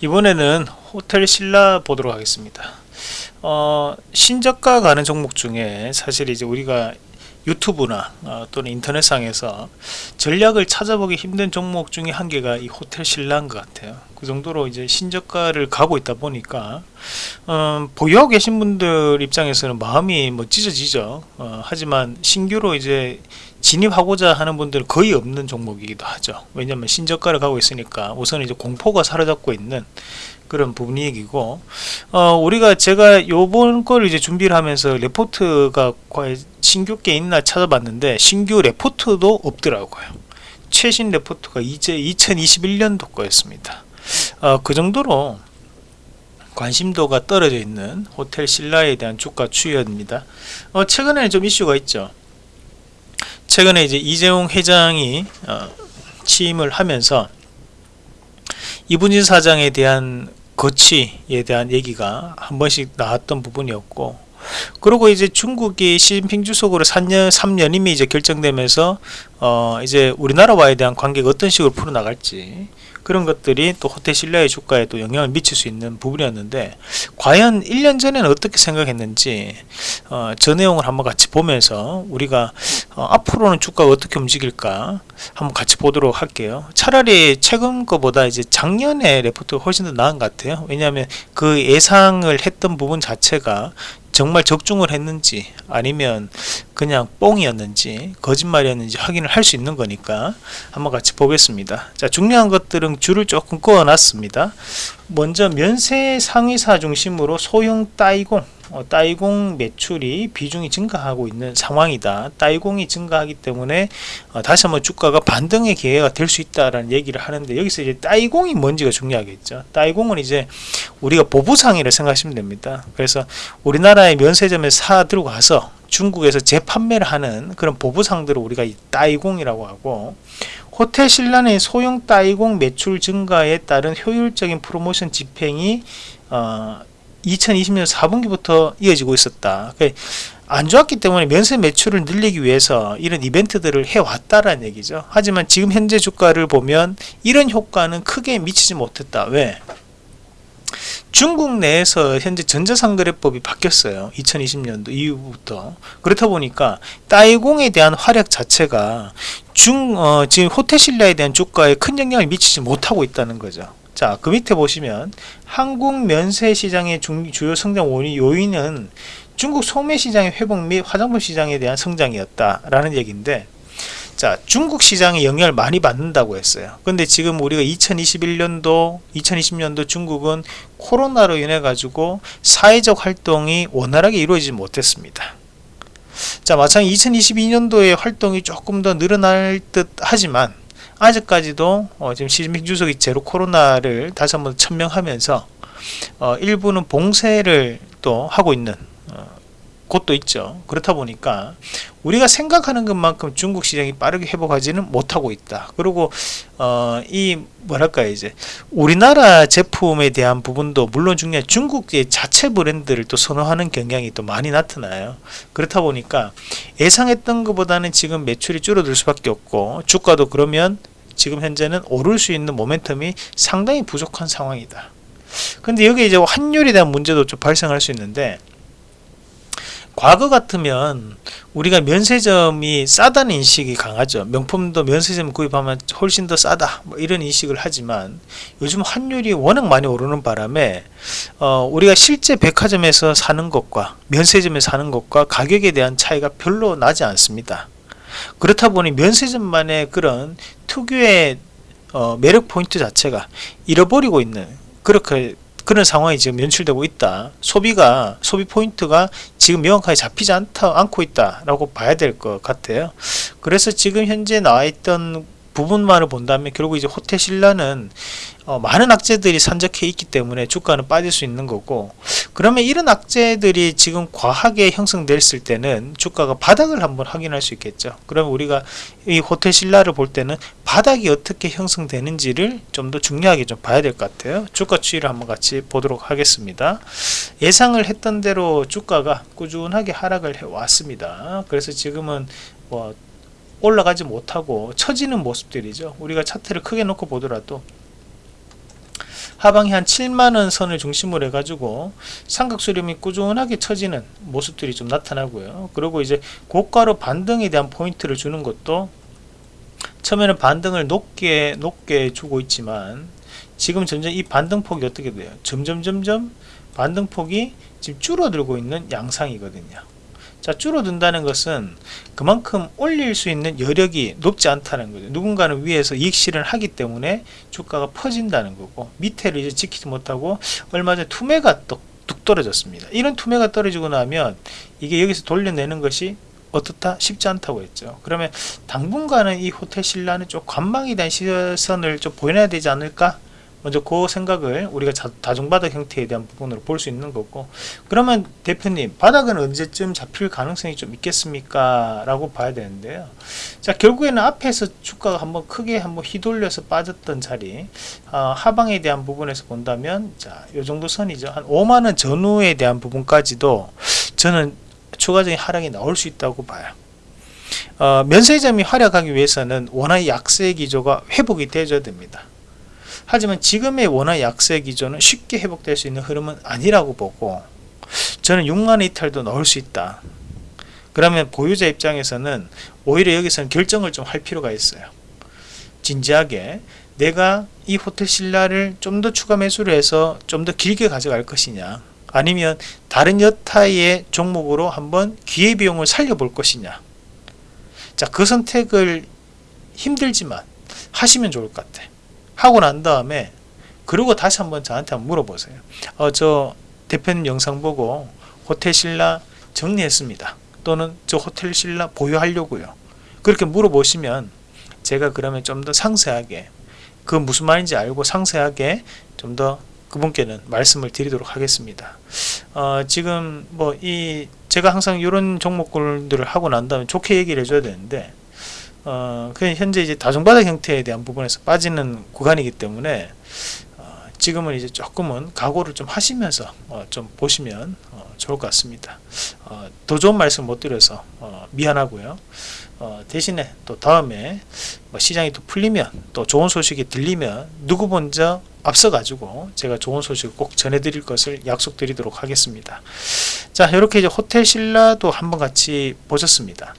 이번에는 호텔 신라 보도록 하겠습니다. 어, 신저가 가는 종목 중에 사실 이제 우리가 유튜브나 어, 또는 인터넷상에서 전략을 찾아보기 힘든 종목 중에 한 개가 이 호텔 신라인 것 같아요. 그 정도로 이제 신저가를 가고 있다 보니까 어, 보유하고 계신 분들 입장에서는 마음이 뭐 찢어지죠. 어, 하지만 신규로 이제 진입하고자 하는 분들은 거의 없는 종목이기도 하죠. 왜냐하면 신저가를 가고 있으니까 우선 이제 공포가 사로잡고 있는 그런 분위기고 어, 우리가 제가 요번 걸 이제 준비를 하면서 레포트가 과연 신규 게 있나 찾아봤는데 신규 레포트도 없더라고요. 최신 레포트가 이제 2021년도 거였습니다. 어, 그 정도로 관심도가 떨어져 있는 호텔 신라에 대한 주가 추이입니다. 어, 최근에 좀 이슈가 있죠 최근에 이제 이재용 회장이 어, 취임을 하면서 이분진 사장에 대한 거치에 대한 얘기가 한 번씩 나왔던 부분이었고 그리고 이제 중국이 시진핑 주석으로 3년 3년임이 이제 결정되면서 어 이제 우리나라와에 대한 관계가 어떤 식으로 풀어 나갈지 그런 것들이 또 호텔 신라의 주가에 또 영향을 미칠 수 있는 부분이었는데 과연 1년 전에는 어떻게 생각했는지 어, 저 내용을 한번 같이 보면서 우리가 어, 앞으로는 주가가 어떻게 움직일까 한번 같이 보도록 할게요. 차라리 최근 거보다 이제 작년에 레포트가 훨씬 더 나은 것 같아요. 왜냐하면 그 예상을 했던 부분 자체가 정말 적중을 했는지 아니면 그냥 뽕이었는지 거짓말이었는지 확인을 할 수 있는 거니까 한번 같이 보겠습니다. 자 중요한 것들은 줄을 조금 그어 놨습니다. 먼저 면세 상위사 중심으로 소형 따이공 어, 따이공 매출이 비중이 증가하고 있는 상황이다. 따이공이 증가하기 때문에 어, 다시 한번 주가가 반등의 기회가 될 수 있다라는 얘기를 하는데 여기서 이제 따이공이 뭔지가 중요하겠죠. 따이공은 이제 우리가 보부상이라 생각하시면 됩니다. 그래서 우리나라의 면세점에 사 들고 가서 중국에서 재판매를 하는 그런 보부상들을 우리가 따이공이라고 하고 호텔 신라의 소형 따이공 매출 증가에 따른 효율적인 프로모션 집행이 어, 2020년 4분기부터 이어지고 있었다. 안 좋았기 때문에 면세 매출을 늘리기 위해서 이런 이벤트들을 해왔다라는 얘기죠. 하지만 지금 현재 주가를 보면 이런 효과는 크게 미치지 못했다. 왜? 중국 내에서 현재 전자상거래법이 바뀌었어요. 2020년도 이후부터. 그렇다 보니까 따이공에 대한 활약 자체가 중 어, 지금 호텔신라에 대한 주가에 큰 영향을 미치지 못하고 있다는 거죠. 자, 그 밑에 보시면 한국 면세 시장의 주요 성장 요인은 중국 소매 시장의 회복 및 화장품 시장에 대한 성장이었다라는 얘기인데 자, 중국 시장에 영향을 많이 받는다고 했어요. 근데 지금 우리가 2021년도, 2020년도 중국은 코로나로 인해 가지고 사회적 활동이 원활하게 이루어지지 못했습니다. 자, 마찬가지 2022년도에 활동이 조금 더 늘어날 듯 하지만 아직까지도 어, 지금 시진핑 주석이 제로 코로나를 다시 한번 천명하면서 어, 일부는 봉쇄를 또 하고 있는 어, 곳도 있죠. 그렇다 보니까 우리가 생각하는 것만큼 중국 시장이 빠르게 회복하지는 못하고 있다. 그리고 어, 이 뭐랄까 이제 우리나라 제품에 대한 부분도 물론 중요한 중국의 자체 브랜드를 또 선호하는 경향이 또 많이 나타나요. 그렇다 보니까 예상했던 것보다는 지금 매출이 줄어들 수밖에 없고 주가도 그러면 지금 현재는 오를 수 있는 모멘텀이 상당히 부족한 상황이다. 근데 여기 이제 환율에 대한 문제도 좀 발생할 수 있는데 과거 같으면 우리가 면세점이 싸다는 인식이 강하죠. 명품도 면세점 구입하면 훨씬 더 싸다. 뭐 이런 인식을 하지만 요즘 환율이 워낙 많이 오르는 바람에 어, 우리가 실제 백화점에서 사는 것과 면세점에 사는 것과 가격에 대한 차이가 별로 나지 않습니다. 그렇다 보니 면세점만의 그런 특유의 어, 매력 포인트 자체가 잃어버리고 있는 그렇게 그런 상황이 지금 연출되고 있다. 소비가 소비 포인트가 지금 명확하게 잡히지 않다 않고 있다 라고 봐야 될 것 같아요. 그래서 지금 현재 나와 있던 부분만을 본다면 결국 이제 호텔 신라는 어, 많은 악재들이 산적해 있기 때문에 주가는 빠질 수 있는 거고 그러면 이런 악재들이 지금 과하게 형성됐을 때는 주가가 바닥을 한번 확인할 수 있겠죠. 그러면 우리가 이 호텔 신라를 볼 때는 바닥이 어떻게 형성되는지를 좀 더 중요하게 좀 봐야 될 것 같아요. 주가 추이를 한번 같이 보도록 하겠습니다. 예상을 했던 대로 주가가 꾸준하게 하락을 해 왔습니다. 그래서 지금은 뭐 올라가지 못하고 처지는 모습들이죠. 우리가 차트를 크게 놓고 보더라도. 하방이 한 7만원 선을 중심으로 해가지고 삼각수렴이 꾸준하게 처지는 모습들이 좀 나타나고요. 그리고 이제 고가로 반등에 대한 포인트를 주는 것도 처음에는 반등을 높게 높게 주고 있지만 지금 점점 이 반등폭이 어떻게 돼요? 점점 점점 반등폭이 지금 줄어들고 있는 양상이거든요 자 줄어든다는 것은 그만큼 올릴 수 있는 여력이 높지 않다는 거죠. 누군가는 위에서 이익 실현을 하기 때문에 주가가 퍼진다는 거고 밑에를 이제 지키지 못하고 얼마 전에 투매가 또뚝 떨어졌습니다. 이런 투매가 떨어지고 나면 이게 여기서 돌려내는 것이 어떻다? 쉽지 않다고 했죠. 그러면 당분간은 이 호텔 신라는 좀 관망에 대한 시선을 좀 보여야 되지 않을까 먼저 그 생각을 우리가 자, 다중바닥 형태에 대한 부분으로 볼 수 있는 거고. 그러면 대표님 바닥은 언제쯤 잡힐 가능성이 좀 있겠습니까? 라고 봐야 되는데요. 자 결국에는 앞에서 주가가 한번 크게 한번 휘돌려서 빠졌던 자리 어, 하방에 대한 부분에서 본다면 자 요 정도 선이죠. 한 5만원 전후에 대한 부분까지도 저는 추가적인 하락이 나올 수 있다고 봐요. 어, 면세점이 활약하기 위해서는 원화의 약세 기조가 회복이 되어야 됩니다 하지만 지금의 원화 약세 기조는 쉽게 회복될 수 있는 흐름은 아니라고 보고 저는 6만 이탈도 넣을 수 있다. 그러면 보유자 입장에서는 오히려 여기서는 결정을 좀 할 필요가 있어요. 진지하게 내가 이 호텔 신라를 좀 더 추가 매수를 해서 좀 더 길게 가져갈 것이냐 아니면 다른 여타의 종목으로 한번 기회비용을 살려볼 것이냐. 자 그 선택을 힘들지만 하시면 좋을 것 같아 하고 난 다음에 그리고 다시 한번 저한테 한번 물어보세요. 어, 저 대표님 영상 보고 호텔 신라 정리했습니다. 또는 저 호텔 신라 보유하려고요. 그렇게 물어보시면 제가 그러면 좀 더 상세하게 그 무슨 말인지 알고 상세하게 좀 더 그분께는 말씀을 드리도록 하겠습니다. 어, 지금 뭐 이 제가 항상 이런 종목들을 하고 난 다음에 좋게 얘기를 해줘야 되는데 어, 그냥 현재 이제 다중바닥 형태에 대한 부분에서 빠지는 구간이기 때문에 어, 지금은 이제 조금은 각오를 좀 하시면서 어, 좀 보시면 어, 좋을 것 같습니다. 어, 더 좋은 말씀 못 드려서 어, 미안하고요. 어, 대신에 또 다음에 뭐 시장이 또 풀리면 또 좋은 소식이 들리면 누구 먼저 앞서 가지고 제가 좋은 소식을 꼭 전해드릴 것을 약속드리도록 하겠습니다. 자 이렇게 이제 호텔 신라도 한번 같이 보셨습니다.